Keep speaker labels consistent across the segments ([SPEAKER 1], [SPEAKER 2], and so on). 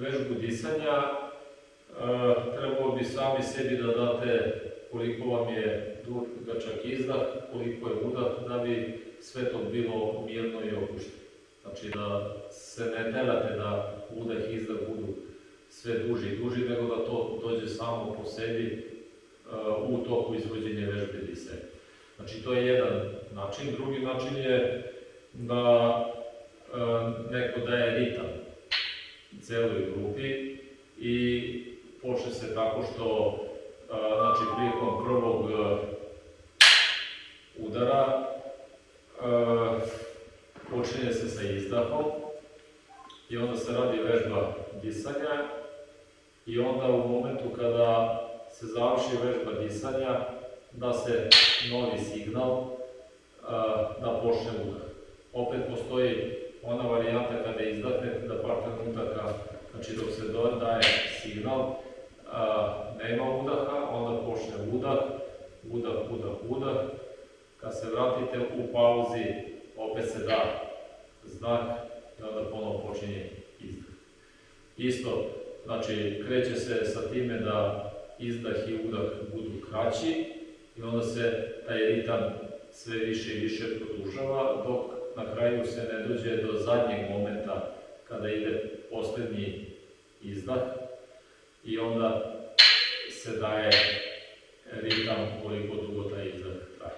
[SPEAKER 1] vežbu disanja, e, trebalo bi sami sebi da date koliko vam je dugačak izdah, koliko je udah, da bi sve to bilo mirno i opušteno. Znači da se ne delate da udah i izdah budu sve duži i duži, nego da to dođe samo po sebi uh, u toku izvođenja vežbe disanja. Znači to je jedan način. Drugi način je da uh, neko daje ritam celoj grupi i počne se tako što znači prilikom prvog udara počinje se sa izdahom i onda se radi vežba disanja i onda u momentu kada se završi vežba disanja da se novi signal da počne udah. Opet postoji ona varijanta kada izdahnete da par trenutaka, znači dok se daje signal, nema udaha, onda počne udah, udah, udah, udah. Kad se vratite u pauzi, opet se da znak i onda ponovo počinje izdah. Isto, znači, kreće se sa time da izdah i udah budu kraći i onda se taj ritam sve više i više produžava, dok na kraju se ne dođe do zadnjeg momenta kada ide poslednji izdah i onda se daje ritam koliko dugo taj izdah traje.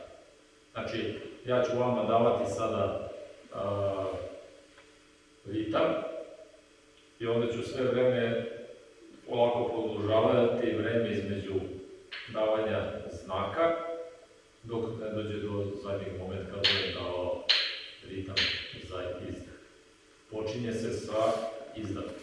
[SPEAKER 1] Znači, ja ću vama davati sada a, ritam i onda ću sve vreme polako produžavati vreme između davanja znaka dok ne dođe do zadnjeg momenta kada je dao ritam za izdah. Počinje se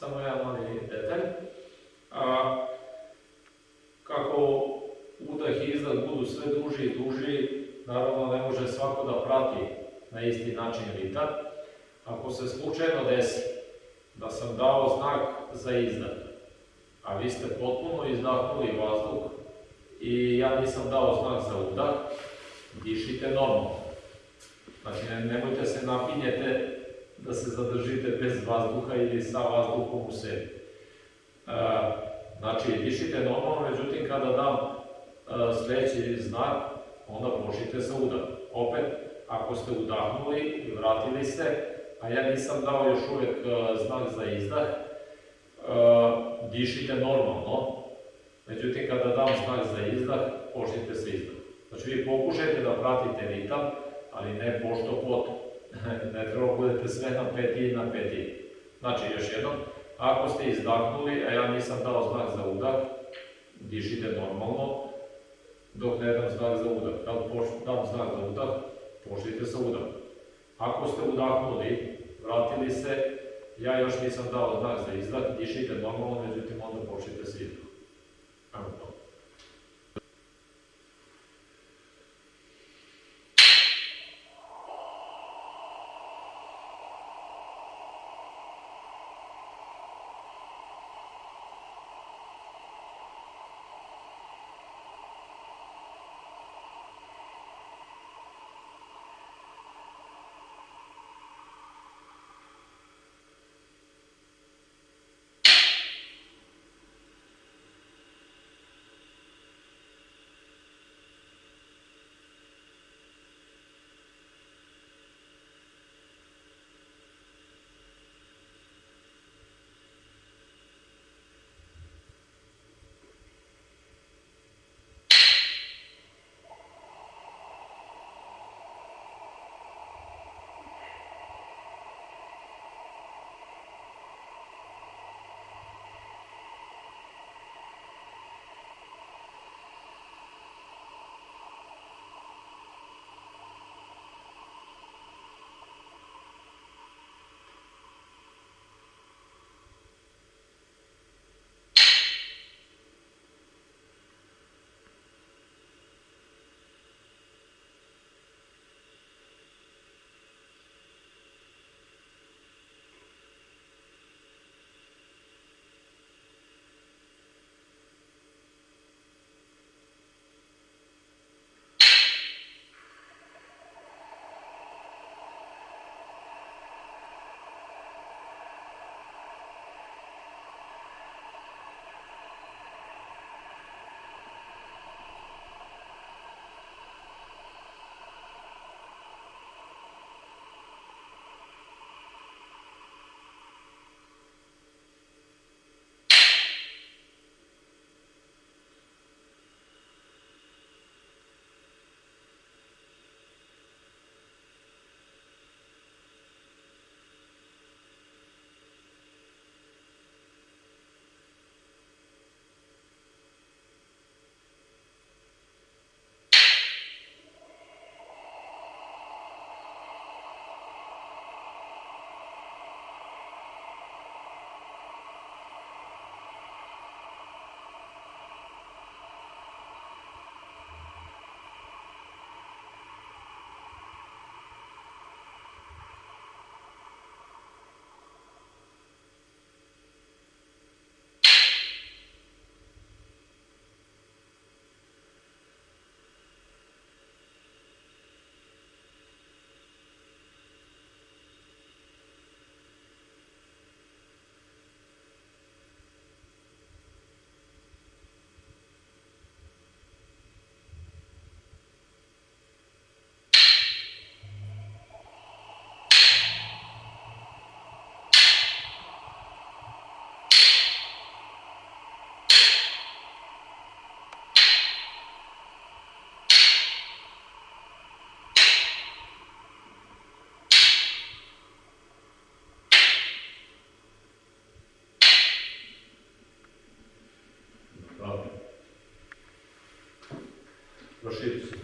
[SPEAKER 1] Samo jedan mali detalj. A, kako udah i izdah budu sve duži i duži, naravno ne može svako da prati na isti način ritam. Ako se slučajno desi da sam dao znak za izdah, a vi ste potpuno izdahnuli vazduh i ja nisam dao znak za udah, dišite normalno. Znači, nemojte se napinjete da se zadržite bez vazduha ili sa vazduhom u sebi. E, znači, dišite normalno, međutim, kada dam e, sledeći znak, onda počnite sa udahom. Opet, ako ste udahnuli i vratili se, a ja nisam dao još uvek e, znak za izdah, dišite normalno, međutim, kada dam znak za izdah, počnite sa izdahom. Znači, vi pokušajte da pratite ritam, ali ne pošto potom. Ne treba budete sve na peti i na peti. Znači, još jednom, ako ste izdahnuli, a ja nisam dao znak za udah, dišite normalno, dok ne dam znak za udah. Kad dam znak za udah, pošlite sa udah. Ako ste udahnuli, vratili se, ja još nisam dao znak za izdah, dišite normalno, međutim onda počnite sa izdahom. Evo to. Proširiti se